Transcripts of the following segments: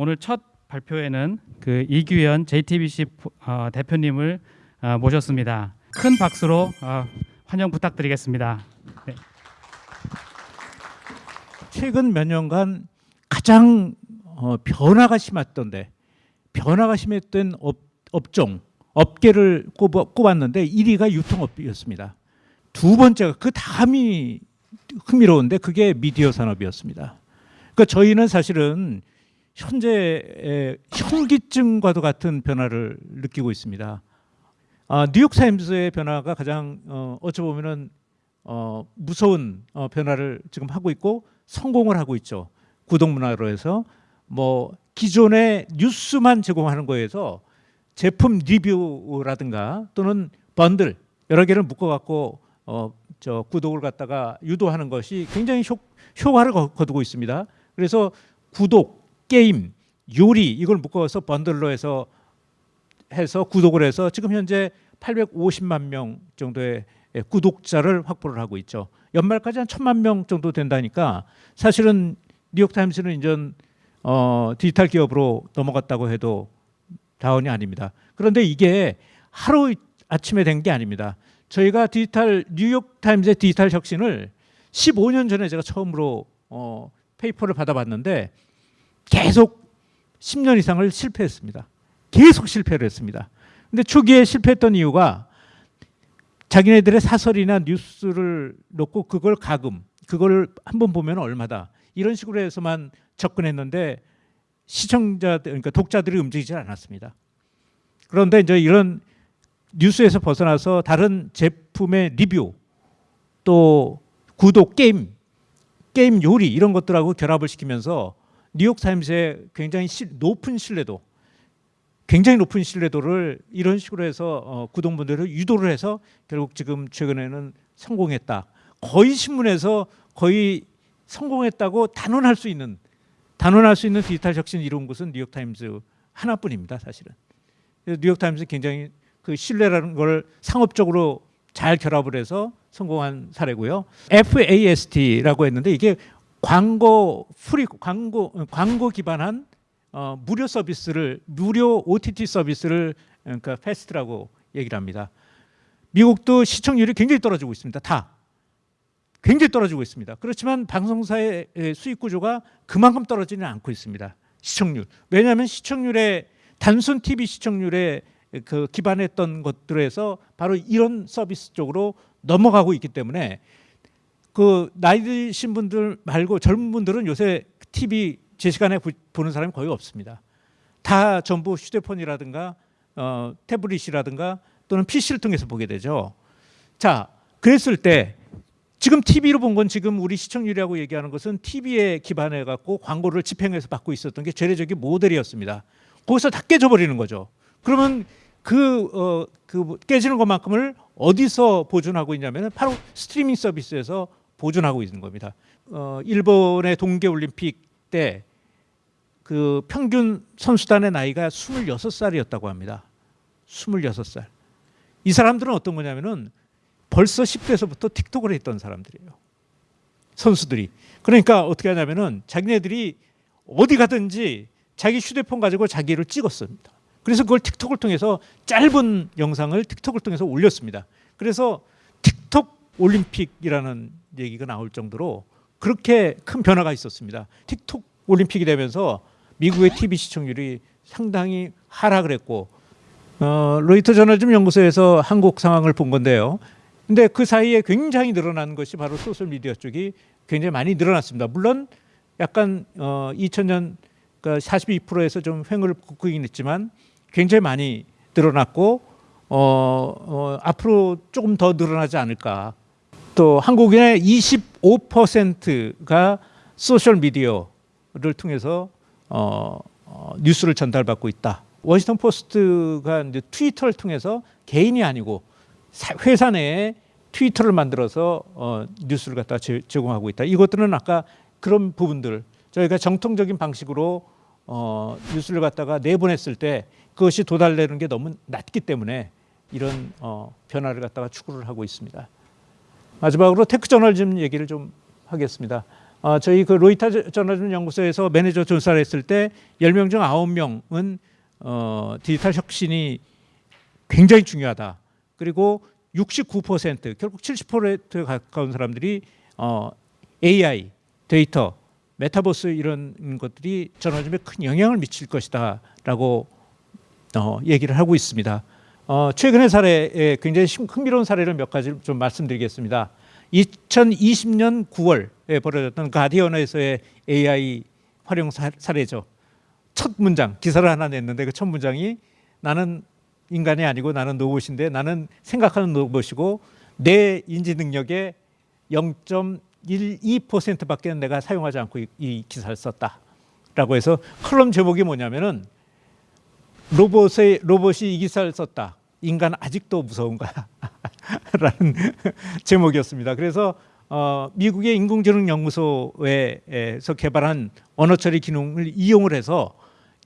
오늘 첫 발표에는 그 이규현 JTBC 어, 대표님을 어, 모셨습니다. 큰 박수로 어, 환영 부탁드리겠습니다. 네. 최근 몇 년간 가장 어, 변화가 심했던데 변화가 심했던 업, 업종 업계를 꼽아, 꼽았는데 1위가 유통업이었습니다. 두 번째가 그 다음이 흥미로운데 그게 미디어 산업이었습니다. 그러니까 저희는 사실은 현재 현기증과도 같은 변화를 느끼고 있습니다. 아, 뉴욕 타임스의 변화가 가장 어, 어찌 보면은 어, 무서운 어, 변화를 지금 하고 있고 성공을 하고 있죠. 구독 문화로 해서 뭐 기존의 뉴스만 제공하는 거에서 제품 리뷰라든가 또는 번들 여러 개를 묶어갖고 어, 저 구독을 갖다가 유도하는 것이 굉장히 효, 효과를 거두고 있습니다. 그래서 구독, 게임, 요리 이걸 묶어서 번들로 해서 해서 구독을 해서 지금 현재 850만 명 정도의 구독자를 확보를 하고 있죠. 연말까지 한 천만 명 정도 된다니까 사실은 뉴욕타임스는 이제 어, 디지털 기업으로 넘어갔다고 해도 다운이 아닙니다. 그런데 이게 하루 아침에 된 게 아닙니다. 저희가 디지털 뉴욕타임즈의 디지털 혁신을 15년 전에 제가 처음으로 어, 페이퍼를 받아봤는데 계속 10년 이상을 실패했습니다. 계속 실패를 했습니다. 근데 초기에 실패했던 이유가 자기네들의 사설이나 뉴스를 놓고 그걸 과금, 그걸 한번 보면 얼마다 이런 식으로 해서만 접근했는데 시청자 그러니까 독자들이 움직이지 않았습니다. 그런데 이제 이런 뉴스에서 벗어나서 다른 제품의 리뷰 또 구독 게임 게임 요리 이런 것들하고 결합을 시키면서 뉴욕 타임스의 굉장히 높은 신뢰도 굉장히 높은 신뢰도를 이런 식으로 해서 어, 구독분들을 유도를 해서 결국 지금 최근에는 성공했다. 거의 신문에서 거의 성공했다고 단언할 수 있는 단언할 수 있는 디지털 혁신을 이룬 것은 뉴욕 타임즈 하나뿐입니다, 사실은. 뉴욕 타임즈 굉장히 그 신뢰라는 걸 상업적으로 잘 결합을 해서 성공한 사례고요. FAST라고 했는데 이게 광고 프리 광고 광고 기반한 어, 무료 서비스를 무료 OTT 서비스를 그러니까 FAST라고 얘기를 합니다. 미국도 시청률이 굉장히 떨어지고 있습니다. 다 굉장히 떨어지고 있습니다. 그렇지만 방송사의 수익 구조가 그만큼 떨어지는 않고 있습니다. 시청률. 왜냐하면 시청률에 단순 TV 시청률에 그 기반했던 것들에서 바로 이런 서비스 쪽으로 넘어가고 있기 때문에 그 나이 드신 분들 말고 젊은 분들은 요새 TV 제 시간에 보는 사람이 거의 없습니다. 다 전부 휴대폰이라든가 어, 태블릿이라든가 또는 PC를 통해서 보게 되죠. 자, 그랬을 때 지금 TV로 본 건 지금 우리 시청률이라고 얘기하는 것은 TV에 기반해 갖고 광고를 집행해서 받고 있었던 게 죄례적인 모델이었습니다. 거기서 다 깨져버리는 거죠. 그러면 그, 어, 그 깨지는 것만큼을 어디서 보존하고 있냐면 바로 스트리밍 서비스에서 보존하고 있는 겁니다. 어, 일본의 동계올림픽 때 그 평균 선수단의 나이가 26살이었다고 합니다. 26살. 이 사람들은 어떤 거냐면은 벌써 10대에서부터 틱톡을 했던 사람들이에요. 선수들이. 그러니까 어떻게 하냐면은 자기네들이 어디 가든지 자기 휴대폰 가지고 자기를 찍었습니다. 그래서 그걸 틱톡을 통해서 짧은 영상을 틱톡을 통해서 올렸습니다. 그래서 틱톡 올림픽이라는 얘기가 나올 정도로 그렇게 큰 변화가 있었습니다. 틱톡 올림픽이 되면서 미국의 TV 시청률이 상당히 하락을 했고 어, 로이터 저널즘 연구소에서 한국 상황을 본 건데요. 근데 그 사이에 굉장히 늘어난 것이 바로 소셜 미디어 쪽이 굉장히 많이 늘어났습니다. 물론 약간 어 2000년 그러니까 42%에서 좀 횡을 긋긴 했지만 굉장히 많이 늘어났고 어, 어 앞으로 조금 더 늘어나지 않을까. 또 한국인의 25%가 소셜 미디어를 통해서 어, 어, 뉴스를 전달받고 있다. 워싱턴 포스트가 이제 트위터를 통해서 개인이 아니고 회사 내에 트위터를 만들어서 어, 뉴스를 갖다 제공하고 있다. 이것들은 아까 그런 부분들 저희가 전통적인 방식으로 어, 뉴스를 갖다가 내보냈을 때 그것이 도달되는 게 너무 낮기 때문에 이런 어, 변화를 갖다가 추구를 하고 있습니다. 마지막으로 tech 저널리즘 얘기를 좀 하겠습니다. 어, 저희 그 로이터 저널리즘 연구소에서 매니저 조사를 했을 때 10명 중 9명은 어, 디지털 혁신이 굉장히 중요하다. 그리고 69% 결국 70%에 가까운 사람들이 어, AI, 데이터, 메타버스 이런 것들이 저널리즘에 큰 영향을 미칠 것이다 라고 어, 얘기를 하고 있습니다. 어, 최근의 사례에 굉장히 심- 흥미로운 사례를 몇 가지 좀 말씀드리겠습니다. 2020년 9월에 벌어졌던 가디언에서의 AI 활용 사, 사례죠. 첫 문장 기사를 하나 냈는데 그 첫 문장이 나는 인간이 아니고 나는 로봇인데 나는 생각하는 로봇이고 내 인지 능력의 0.12%밖에 내가 사용하지 않고 이, 이 기사를 썼다라고 해서 컬럼 제목이 뭐냐면은 로봇의 로봇이 이 기사를 썼다. 인간 아직도 무서운가 라는 제목이었습니다. 그래서 어, 미국의 인공지능 연구소에서 개발한 언어 처리 기능을 이용을 해서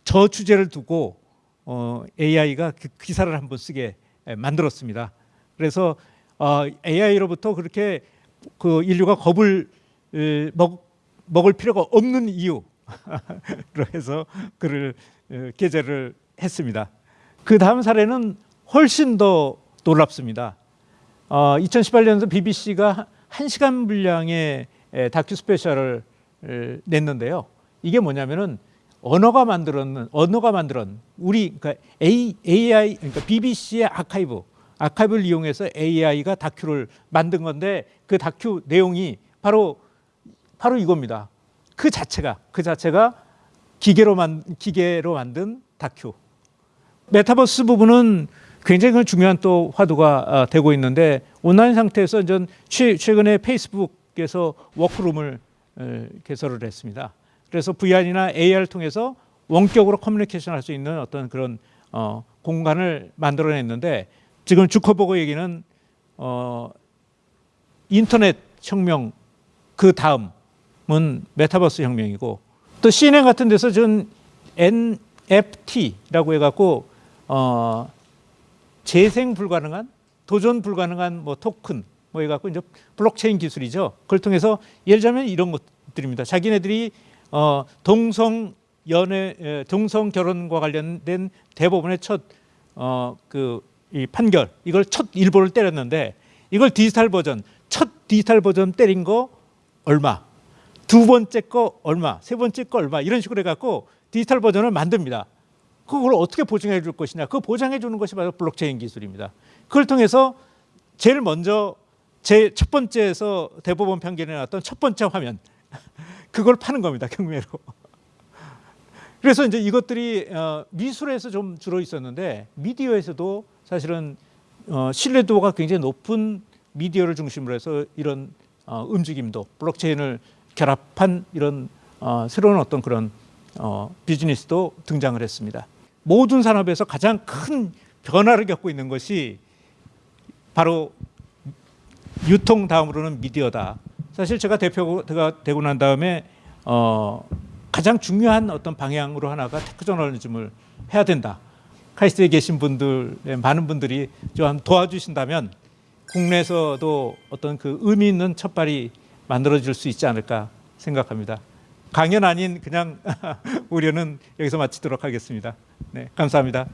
저 주제를 두고 어, AI가 그 기사를 한번 쓰게 에, 만들었습니다. 그래서 어, AI로부터 그렇게 그 인류가 겁을 에, 먹, 먹을 필요가 없는 이유로 해서 에, 게재를 했습니다. 그 다음 사례는 훨씬 더 놀랍습니다. 어, 2018년도 BBC가 한 시간 분량의 에, 다큐 스페셜을 에, 냈는데요. 이게 뭐냐면은 언어가 만들었는 언어가 만들은 우리 그러니까 AI 그러니까 BBC의 아카이브 아카이브를 이용해서 AI가 다큐를 만든 건데 그 다큐 내용이 바로 바로 이겁니다. 그 자체가 그 자체가 기계로 만 기계로 만든 다큐. 메타버스 부분은 굉장히 그 중요한 또 화두가 어, 되고 있는데 온라인 상태에서 전 최, 최근에 페이스북에서 workroom을 에, 개설을 했습니다. 그래서 VR이나 AR을 통해서 원격으로 커뮤니케이션 할 수 있는 어떤 그런 어, 공간을 만들어냈는데 지금 주커버그 얘기는 어, 인터넷 혁명 그 다음은 메타버스 혁명이고 또 CNN 같은 데서 전 NFT라고 해갖고 어, 재생 불가능한 도전 불가능한 뭐 토큰 뭐 해갖고 이제 블록체인 기술이죠. 그걸 통해서 예를 들자면 이런 것들입니다. 자기네들이 어, 동성 연애 에, 동성 결혼과 관련된 대법원의 첫 어 그 이 판결 이걸 첫 일보를 때렸는데 이걸 디지털 버전 첫 디지털 버전 때린 거 얼마 두 번째 거 얼마 세 번째 거 얼마 이런 식으로 해갖고 디지털 버전을 만듭니다. 그걸 어떻게 보장해 줄 것이냐 그 보장해 주는 것이 바로 블록체인 기술입니다. 그걸 통해서 제일 먼저 제 첫 번째에서 대법원 판결에 나왔던 첫 번째 화면 그걸 파는 겁니다 경매로. 그래서 이제 이것들이 어, 미술에서 좀 주로 있었는데 미디어에서도 사실은 어, 신뢰도가 굉장히 높은 미디어를 중심으로 해서 이런 어, 움직임도 블록체인을 결합한 이런 어, 새로운 어떤 그런 어, 비즈니스도 등장을 했습니다. 모든 산업에서 가장 큰 변화를 겪고 있는 것이 바로 유통 다음으로는 미디어다. 사실 제가 대표가 되고 난 다음에 어, 가장 중요한 어떤 방향으로 하나가 tech 저널리즘을 해야 된다. 카이스트에 계신 분들 많은 분들이 좀 도와주신다면 국내에서도 어떤 그 의미 있는 첫발이 만들어질 수 있지 않을까 생각합니다. 강연 아닌 그냥 우려는 여기서 마치도록 하겠습니다. 네, 감사합니다.